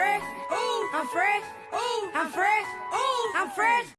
fresh. Ooh, I'm fresh. Ooh, I'm fresh. Ooh, I'm fresh.